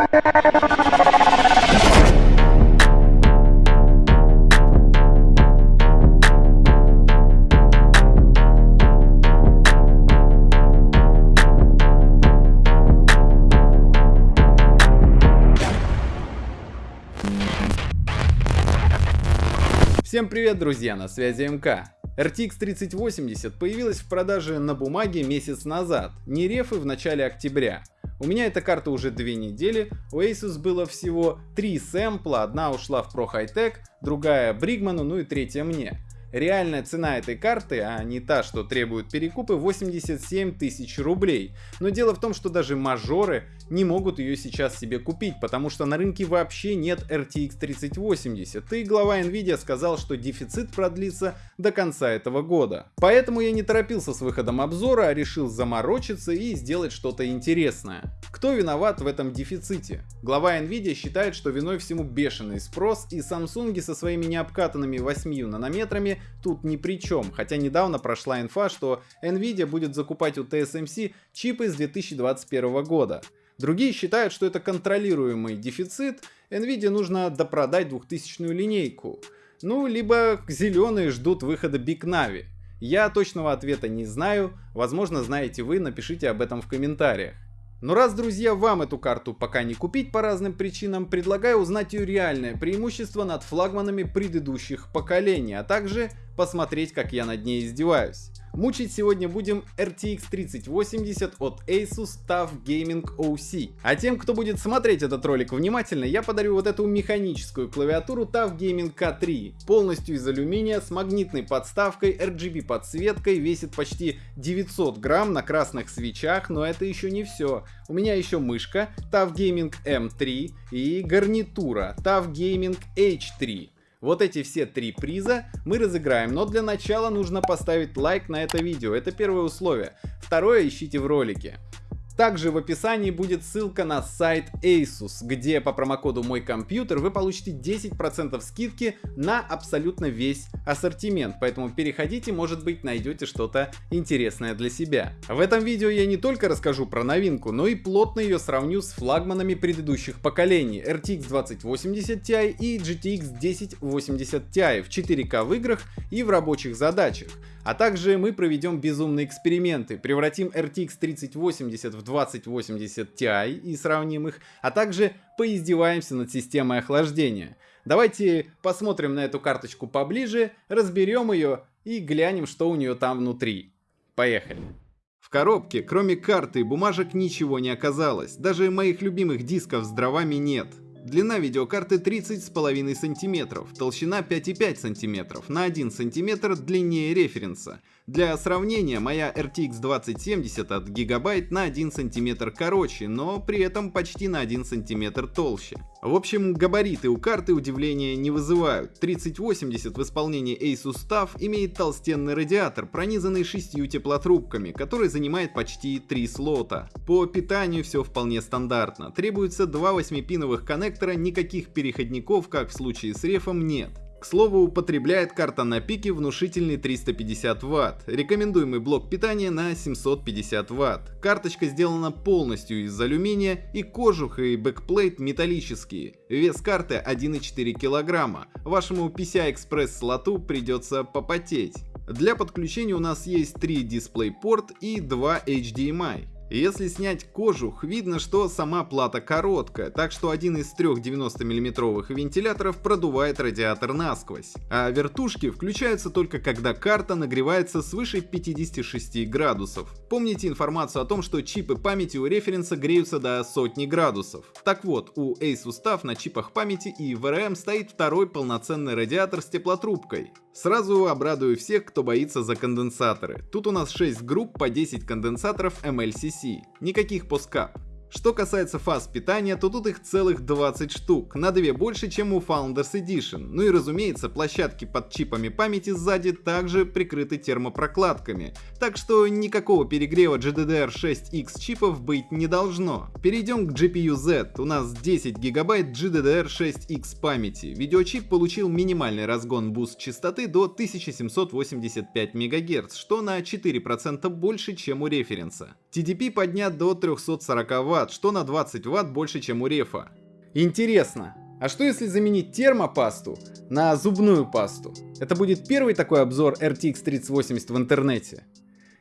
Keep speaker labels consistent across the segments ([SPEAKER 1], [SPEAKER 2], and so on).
[SPEAKER 1] Всем привет, друзья, на связи МК. RTX 3080 появилась в продаже на бумаге месяц назад, не рефы в начале октября. У меня эта карта уже две недели, у Asus было всего три сэмпла, одна ушла в Pro High Tech, другая Бригману, ну и третья мне. Реальная цена этой карты, а не та, что требует перекупы, 87 тысяч рублей. Но дело в том, что даже мажоры не могут ее сейчас себе купить, потому что на рынке вообще нет RTX 3080, и глава Nvidia сказал, что дефицит продлится до конца этого года. Поэтому я не торопился с выходом обзора, а решил заморочиться и сделать что-то интересное. Кто виноват в этом дефиците? Глава Nvidia считает, что виной всему бешеный спрос, и Samsung со своими необкатанными 8 нанометрами тут ни при чем, хотя недавно прошла инфа, что Nvidia будет закупать у TSMC чипы с 2021 года. Другие считают, что это контролируемый дефицит, Nvidia нужно допродать 2000 линейку. Ну, либо зеленые ждут выхода Big Navi. Я точного ответа не знаю, возможно знаете вы, напишите об этом в комментариях. Но раз, друзья, вам эту карту пока не купить по разным причинам, предлагаю узнать ее реальное преимущество над флагманами предыдущих поколений, а также посмотреть, как я над ней издеваюсь. Мучить сегодня будем RTX 3080 от Asus TUF Gaming OC. А тем, кто будет смотреть этот ролик внимательно, я подарю вот эту механическую клавиатуру TUF Gaming K3. Полностью из алюминия, с магнитной подставкой, RGB подсветкой, весит почти 900 грамм на красных свечах, но это еще не все. У меня еще мышка TUF Gaming M3 и гарнитура TUF Gaming H3. Вот эти все три приза мы разыграем, но для начала нужно поставить лайк на это видео, это первое условие. Второе ищите в ролике. Также в описании будет ссылка на сайт Asus, где по промокоду мой компьютер вы получите 10% скидки на абсолютно весь ассортимент, поэтому переходите, может быть найдете что-то интересное для себя. В этом видео я не только расскажу про новинку, но и плотно ее сравню с флагманами предыдущих поколений RTX 2080 Ti и GTX 1080 Ti в 4К в играх и в рабочих задачах. А также мы проведем безумные эксперименты, превратим RTX 3080 в 2080 Ti и сравним их, а также поиздеваемся над системой охлаждения. Давайте посмотрим на эту карточку поближе, разберем ее и глянем, что у нее там внутри. Поехали! В коробке, кроме карты бумажек, ничего не оказалось. Даже моих любимых дисков с дровами нет. Длина видеокарты 30,5 см, толщина 5,5 см, на 1 см длиннее референса. Для сравнения, моя RTX 2070 от Gigabyte на 1 см короче, но при этом почти на 1 см толще. В общем, габариты у карты удивления не вызывают. 3080 в исполнении Asus TUF имеет толстенный радиатор, пронизанный шестью теплотрубками, который занимает почти 3 слота. По питанию все вполне стандартно. Требуется два 8-пиновых коннектора, никаких переходников, как в случае с рефом, нет. К слову, употребляет карта на пике внушительный 350 Вт, рекомендуемый блок питания на 750 Вт. Карточка сделана полностью из алюминия и кожух и бэкплейт металлические. Вес карты 1,4 кг. Вашему PCI-Express слоту придется попотеть. Для подключения у нас есть 3 DisplayPort и 2 HDMI. Если снять кожух, видно, что сама плата короткая, так что один из трех 90 миллиметровых вентиляторов продувает радиатор насквозь. А вертушки включаются только когда карта нагревается свыше 56 градусов. Помните информацию о том, что чипы памяти у референса греются до сотни градусов. Так вот, у Asus TUF на чипах памяти и VRM стоит второй полноценный радиатор с теплотрубкой. Сразу обрадую всех, кто боится за конденсаторы. Тут у нас 6 групп по 10 конденсаторов MLCC. Никаких POSCAP. Что касается фаз питания, то тут их целых 20 штук, на 2 больше, чем у Founders Edition. Ну и разумеется, площадки под чипами памяти сзади также прикрыты термопрокладками, так что никакого перегрева GDDR6X чипов быть не должно. Перейдем к GPU-Z, у нас 10 гигабайт GDDR6X памяти. Видеочип получил минимальный разгон буст частоты до 1785 МГц, что на 4% больше, чем у референса. TDP поднят до 340 Вт, Вт, что на 20 Вт больше, чем у рефа. Интересно, а что если заменить термопасту на зубную пасту? Это будет первый такой обзор RTX 3080 в интернете.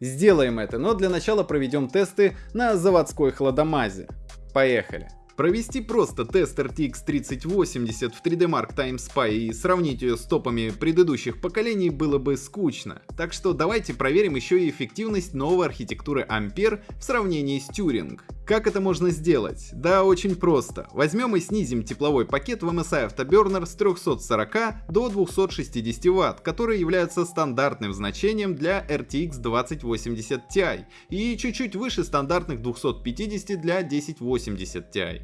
[SPEAKER 1] Сделаем это, но для начала проведем тесты на заводской хладомазе. Поехали. Провести просто тест RTX 3080 в 3D Mark Time Spy и сравнить ее с топами предыдущих поколений было бы скучно. Так что давайте проверим еще и эффективность новой архитектуры Ampere в сравнении с Turing. Как это можно сделать? Да, очень просто. Возьмем и снизим тепловой пакет в MSI Afterburner с 340 до 260 Вт, которые являются стандартным значением для RTX 2080 Ti и чуть-чуть выше стандартных 250 для 1080 Ti.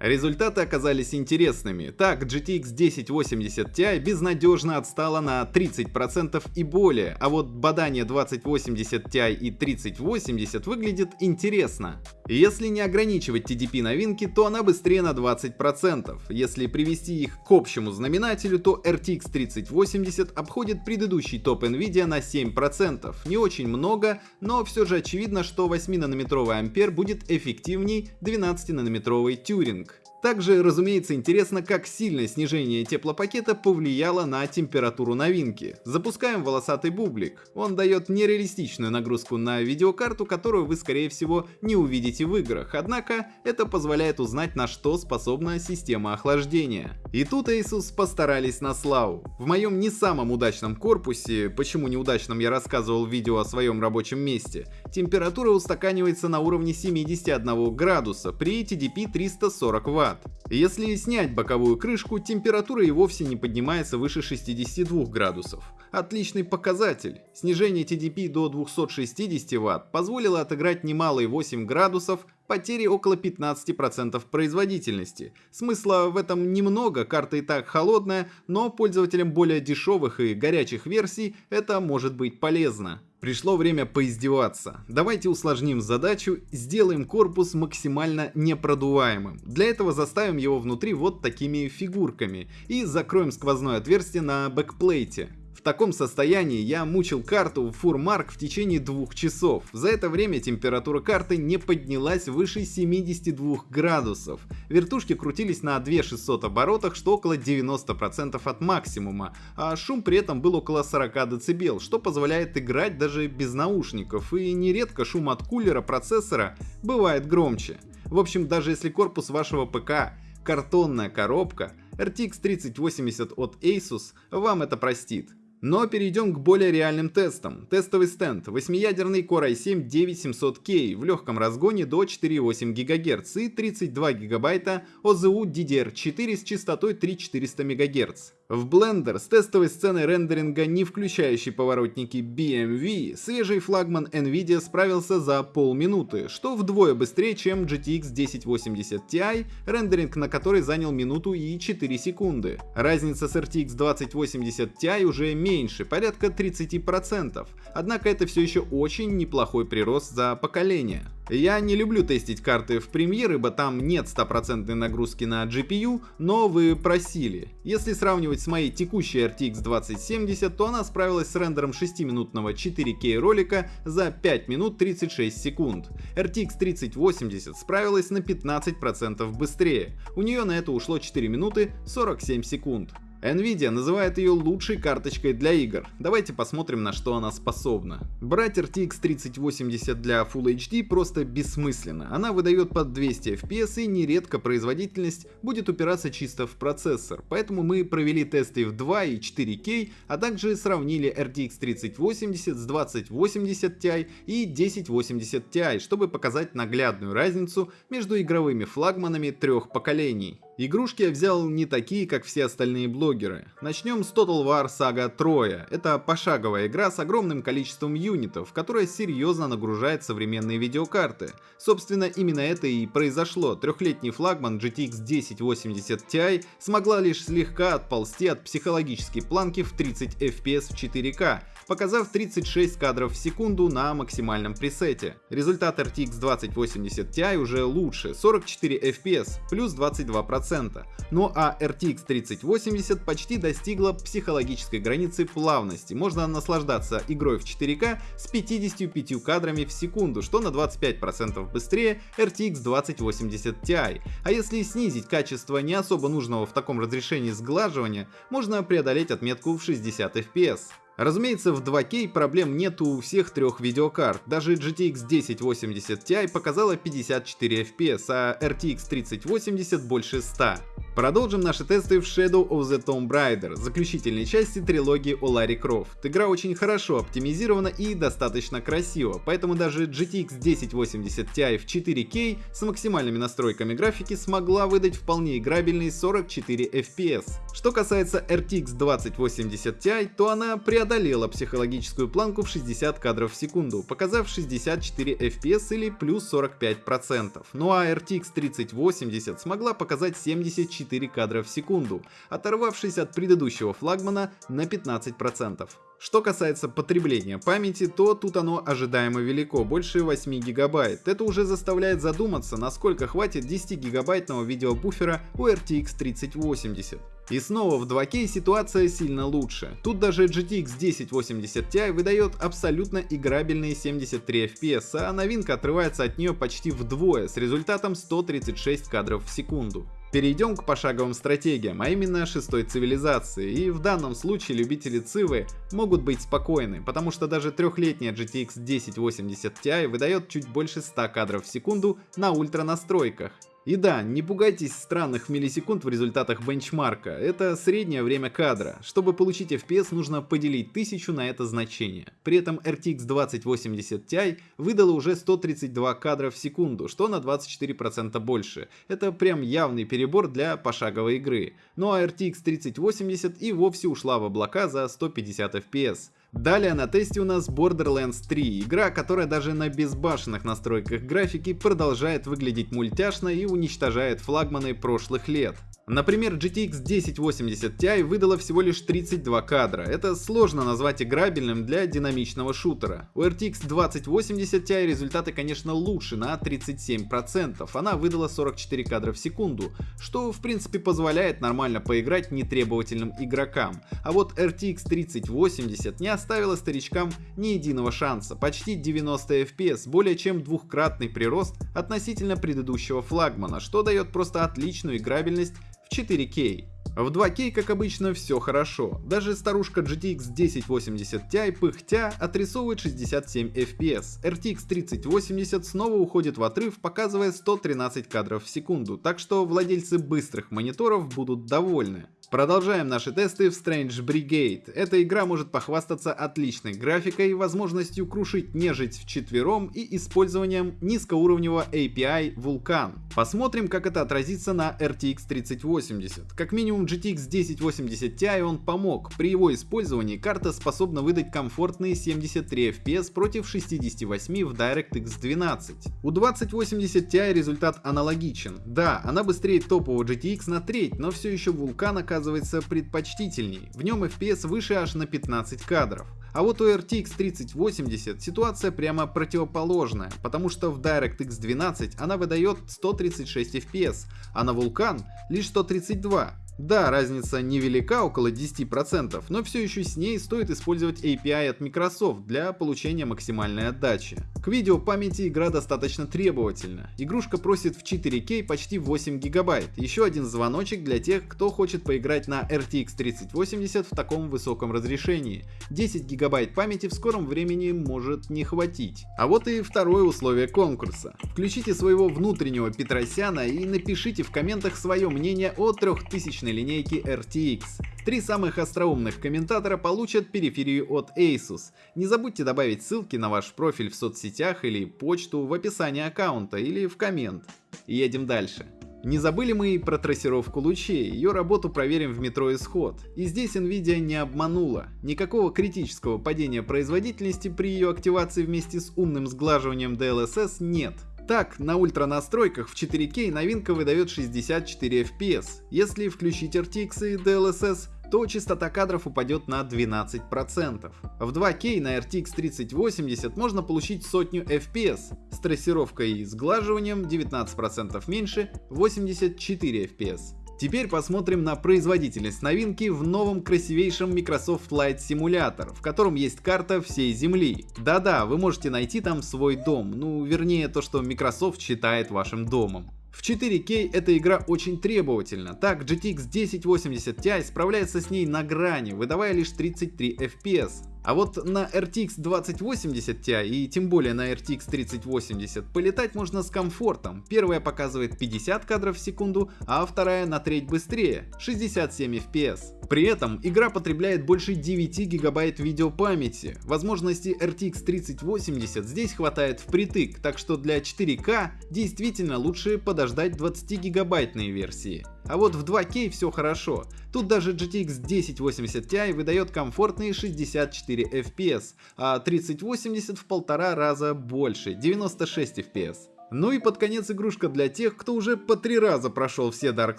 [SPEAKER 1] Результаты оказались интересными. Так, GTX 1080 Ti безнадежно отстала на 30% и более, а вот бадание 2080 Ti и 3080 выглядит интересно. Если не ограничивать TDP новинки, то она быстрее на 20%. Если привести их к общему знаменателю, то RTX 3080 обходит предыдущий топ Nvidia на 7%. Не очень много, но все же очевидно, что 8-нанометровый Ampere будет эффективней 12-нанометровый Turing. Также, разумеется, интересно, как сильное снижение теплопакета повлияло на температуру новинки. Запускаем волосатый бублик. Он дает нереалистичную нагрузку на видеокарту, которую вы скорее всего не увидите в играх, однако это позволяет узнать на что способна система охлаждения. И тут Asus постарались на славу. В моем не самом удачном корпусе, почему неудачном я рассказывал в видео о своем рабочем месте, температура устаканивается на уровне 71 градуса при TDP 340 Вт град. Если снять боковую крышку, температура и вовсе не поднимается выше 62 градусов. Отличный показатель. Снижение TDP до 260 Вт позволило отыграть немалые 8 градусов, потери около 15% производительности. Смысла в этом немного, карта и так холодная, но пользователям более дешевых и горячих версий это может быть полезно. Пришло время поиздеваться. Давайте усложним задачу, сделаем корпус максимально непродуваемым. Для этого заставим его внутри вот такими фигурками и закроем сквозное отверстие на бэкплейте. В таком состоянии я мучил карту в Фурмарк в течение двух часов. За это время температура карты не поднялась выше 72 градусов. Вертушки крутились на 2600 оборотах, что около 90% от максимума, а шум при этом был около 40 дБ, что позволяет играть даже без наушников, и нередко шум от кулера процессора бывает громче. В общем, даже если корпус вашего ПК картонная коробка, RTX 3080 от Asus вам это простит. Но перейдем к более реальным тестам. Тестовый стенд. 8-ядерный Core i7-9700K в легком разгоне до 4,8 ГГц и 32 ГБ OZU DDR4 с частотой 3400 МГц. В Blender с тестовой сценой рендеринга, не включающей поворотники BMV, свежий флагман Nvidia справился за полминуты, что вдвое быстрее, чем GTX 1080 Ti, рендеринг на который занял минуту и 4 секунды. Разница с RTX 2080 Ti уже меньше, порядка 30%, однако это все еще очень неплохой прирост за поколение. Я не люблю тестить карты в Premiere, ибо там нет стопроцентной нагрузки на GPU, но вы просили. Если сравнивать с моей текущей RTX 2070, то она справилась с рендером 6-минутного 4К ролика за 5 минут 36 секунд. RTX 3080 справилась на 15% быстрее, у нее на это ушло 4 минуты 47 секунд. Nvidia называет ее лучшей карточкой для игр. Давайте посмотрим на что она способна. Брать RTX 3080 для Full HD просто бессмысленно. Она выдает под 200 FPS и нередко производительность будет упираться чисто в процессор. Поэтому мы провели тесты в 2 и 4K, а также сравнили RTX 3080 с 2080 Ti и 1080 Ti, чтобы показать наглядную разницу между игровыми флагманами трех поколений. Игрушки я взял не такие, как все остальные блогеры. Начнем с Total War Saga Troya. Это пошаговая игра с огромным количеством юнитов, которая серьезно нагружает современные видеокарты. Собственно, именно это и произошло. Трехлетний флагман GTX 1080 Ti смогла лишь слегка отползти от психологической планки в 30 FPS в 4К, показав 36 кадров в секунду на максимальном пресете. Результат RTX 2080 Ti уже лучше, 44 FPS, плюс 22%. Ну а RTX 3080 почти достигла психологической границы плавности. Можно наслаждаться игрой в 4К с 55 кадрами в секунду, что на 25% быстрее RTX 2080 Ti. А если снизить качество не особо нужного в таком разрешении сглаживания, можно преодолеть отметку в 60 FPS. Разумеется, в 2К проблем нету у всех трех видеокарт. Даже GTX 1080 Ti показала 54 FPS, а RTX 3080 больше 100. Продолжим наши тесты в Shadow of the Tomb Raider, заключительной части трилогии о Ларри Крофт. Игра очень хорошо оптимизирована и достаточно красива, поэтому даже GTX 1080 Ti в 4K с максимальными настройками графики смогла выдать вполне играбельный 44 FPS. Что касается RTX 2080 Ti, то она преодолела психологическую планку в 60 кадров в секунду, показав 64 FPS или плюс 45%. Ну а RTX 3080 смогла показать 74 4 кадра в секунду, оторвавшись от предыдущего флагмана на 15%. Что касается потребления памяти, то тут оно ожидаемо велико, больше 8 гигабайт. Это уже заставляет задуматься, насколько хватит 10 гигабайтного видеобуфера у RTX 3080. И снова в 2К ситуация сильно лучше. Тут даже GTX 1080 Ti выдает абсолютно играбельные 73 FPS, а новинка отрывается от нее почти вдвое с результатом 136 кадров в секунду. Перейдем к пошаговым стратегиям, а именно шестой цивилизации, и в данном случае любители цивы могут быть спокойны, потому что даже трехлетняя GTX 1080 Ti выдает чуть больше 100 кадров в секунду на ультра настройках. И да, не пугайтесь странных миллисекунд в результатах бенчмарка, это среднее время кадра. Чтобы получить FPS, нужно поделить 1000 на это значение. При этом RTX 2080 Ti выдала уже 132 кадра в секунду, что на 24% больше. Это прям явный перебор для пошаговой игры. Ну а RTX 3080 и вовсе ушла в облака за 150 FPS. Далее на тесте у нас Borderlands 3, игра, которая даже на безбашенных настройках графики продолжает выглядеть мультяшно и уничтожает флагманы прошлых лет. Например, GTX 1080 Ti выдала всего лишь 32 кадра. Это сложно назвать играбельным для динамичного шутера. У RTX 2080 Ti результаты, конечно, лучше на 37%. Она выдала 44 кадра в секунду, что в принципе позволяет нормально поиграть нетребовательным игрокам. А вот RTX 3080 не оставила старичкам ни единого шанса. Почти 90 FPS, более чем двухкратный прирост относительно предыдущего флагмана, что дает просто отличную играбельность 4К. В 2К, как обычно, все хорошо. Даже старушка GTX 1080 Ti пыхтя отрисовывает 67 FPS. RTX 3080 снова уходит в отрыв, показывая 113 кадров в секунду, так что владельцы быстрых мониторов будут довольны. Продолжаем наши тесты в Strange Brigade. Эта игра может похвастаться отличной графикой, возможностью крушить нежить в четвером и использованием низкоуровневого API Vulkan. Посмотрим, как это отразится на RTX 3080. Как минимум GTX 1080 Ti он помог. При его использовании карта способна выдать комфортные 73 FPS против 68 в DirectX 12. У 2080 Ti результат аналогичен. Да, она быстрее топового GTX на треть, но все еще Vulkan оказывается оказывается предпочтительней. В нем FPS выше аж на 15 кадров. А вот у RTX 3080 ситуация прямо противоположная, потому что в DirectX 12 она выдает 136 FPS, а на Vulkan лишь 132. Да, разница невелика, около 10%, но все еще с ней стоит использовать API от Microsoft для получения максимальной отдачи. К видео памяти игра достаточно требовательна. Игрушка просит в 4К почти 8 гигабайт. Еще один звоночек для тех, кто хочет поиграть на RTX 3080 в таком высоком разрешении. 10 гигабайт памяти в скором времени может не хватить. А вот и второе условие конкурса. Включите своего внутреннего Петросяна и напишите в комментах свое мнение о 3000 мощной линейки RTX. Три самых остроумных комментатора получат периферию от Asus. Не забудьте добавить ссылки на ваш профиль в соцсетях или почту в описании аккаунта или в коммент. Едем дальше. Не забыли мы и про трассировку лучей, ее работу проверим в метро Исход. И здесь Nvidia не обманула. Никакого критического падения производительности при ее активации вместе с умным сглаживанием DLSS нет. Так, на ультра настройках в 4К новинка выдает 64 FPS. Если включить RTX и DLSS, то частота кадров упадет на 12%. В 2К на RTX 3080 можно получить сотню FPS, с трассировкой и сглаживанием 19% меньше 84 FPS. Теперь посмотрим на производительность новинки в новом красивейшем Microsoft Flight Simulator, в котором есть карта всей Земли. Да-да, вы можете найти там свой дом, ну вернее то, что Microsoft считает вашим домом. В 4К эта игра очень требовательна, так GTX 1080 Ti справляется с ней на грани, выдавая лишь 33 FPS. А вот на RTX 2080 Ti и тем более на RTX 3080 полетать можно с комфортом. Первая показывает 50 кадров в секунду, а вторая на треть быстрее, 67 FPS. При этом игра потребляет больше 9 гигабайт видеопамяти. Возможности RTX 3080 здесь хватает впритык, так что для 4К действительно лучше подождать 20 гигабайтные версии. А вот в 2К все хорошо. Тут даже GTX 1080 Ti выдает комфортные 64 FPS, а 3080 в полтора раза больше, 96 FPS. Ну и под конец игрушка для тех, кто уже по три раза прошел все Dark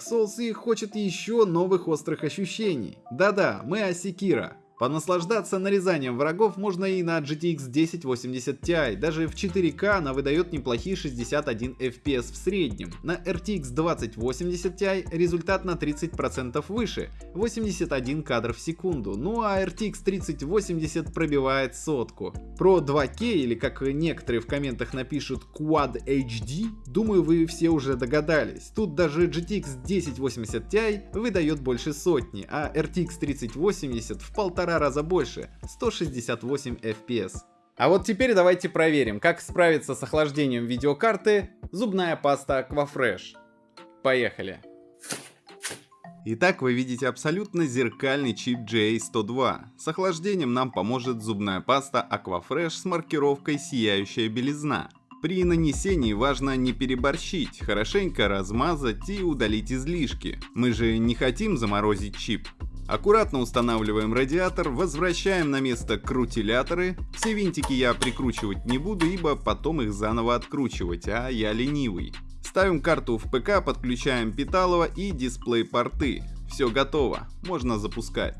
[SPEAKER 1] Souls и хочет еще новых острых ощущений. Да-да, мы о Sekiro. Понаслаждаться нарезанием врагов можно и на GTX 1080 Ti, даже в 4К она выдает неплохие 61 FPS в среднем. На RTX 2080 Ti результат на 30% выше, 81 кадр в секунду, ну а RTX 3080 пробивает сотку. Про 2К или как некоторые в комментах напишут Quad HD, думаю вы все уже догадались. Тут даже GTX 1080 Ti выдает больше сотни, а RTX 3080 в полтора полтора раза больше, 168 FPS. А вот теперь давайте проверим, как справиться с охлаждением видеокарты зубная паста Aquafresh. Поехали! Итак, вы видите абсолютно зеркальный чип GA102. С охлаждением нам поможет зубная паста Aquafresh с маркировкой «Сияющая белизна». При нанесении важно не переборщить, хорошенько размазать и удалить излишки. Мы же не хотим заморозить чип. Аккуратно устанавливаем радиатор, возвращаем на место крутиляторы. Все винтики я прикручивать не буду, ибо потом их заново откручивать, а я ленивый. Ставим карту в ПК, подключаем питалово и дисплей порты. Все готово, можно запускать.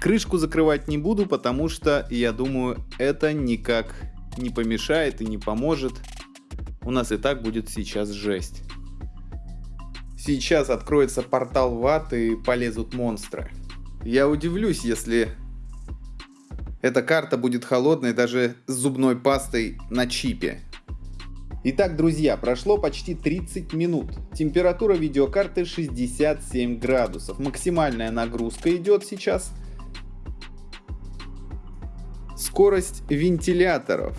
[SPEAKER 1] Крышку закрывать не буду, потому что, я думаю, это никак не помешает и не поможет. У нас и так будет сейчас жесть. Сейчас откроется портал в ад и полезут монстры. Я удивлюсь, если эта карта будет холодной даже с зубной пастой на чипе. Итак, друзья, прошло почти 30 минут. Температура видеокарты 67 градусов. Максимальная нагрузка идет сейчас. Скорость вентиляторов.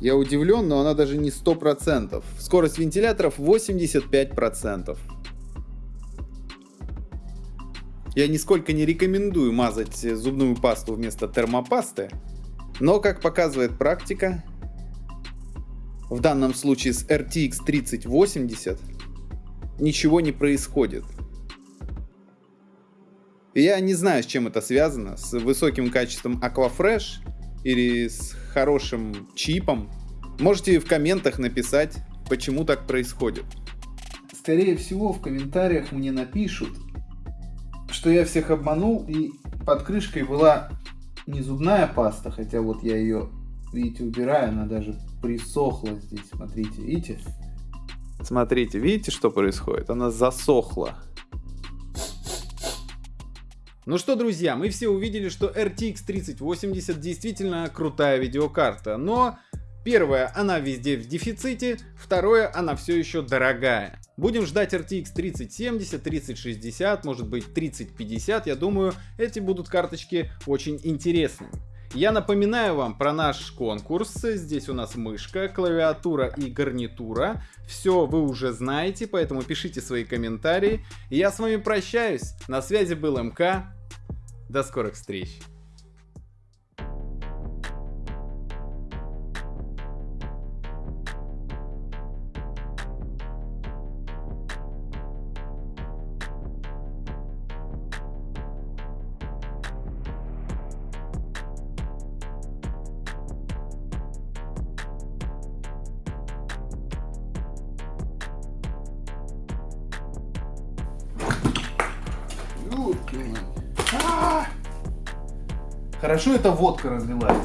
[SPEAKER 1] Я удивлен, но она даже не 100%. Скорость вентиляторов 85%. Я нисколько не рекомендую мазать зубную пасту вместо термопасты, но, как показывает практика, в данном случае с RTX 3080 ничего не происходит. Я не знаю, с чем это связано, с высоким качеством Aquafresh или с хорошим чипом. Можете в комментах написать, почему так происходит. Скорее всего, в комментариях мне напишут, что я всех обманул, и под крышкой была не зубная паста, хотя вот я ее, видите, убираю, она даже присохла здесь, смотрите, видите? Смотрите, видите, что происходит? Она засохла. Ну что, друзья, мы все увидели, что RTX 3080 действительно крутая видеокарта, но Первое, она везде в дефиците, второе, она все еще дорогая. Будем ждать RTX 3070, 3060, может быть 3050, я думаю, эти будут карточки очень интересными. Я напоминаю вам про наш конкурс. Здесь у нас мышка, клавиатура и гарнитура. Все вы уже знаете, поэтому пишите свои комментарии. Я с вами прощаюсь. На связи был МК. До скорых встреч. Эта водка разлилась.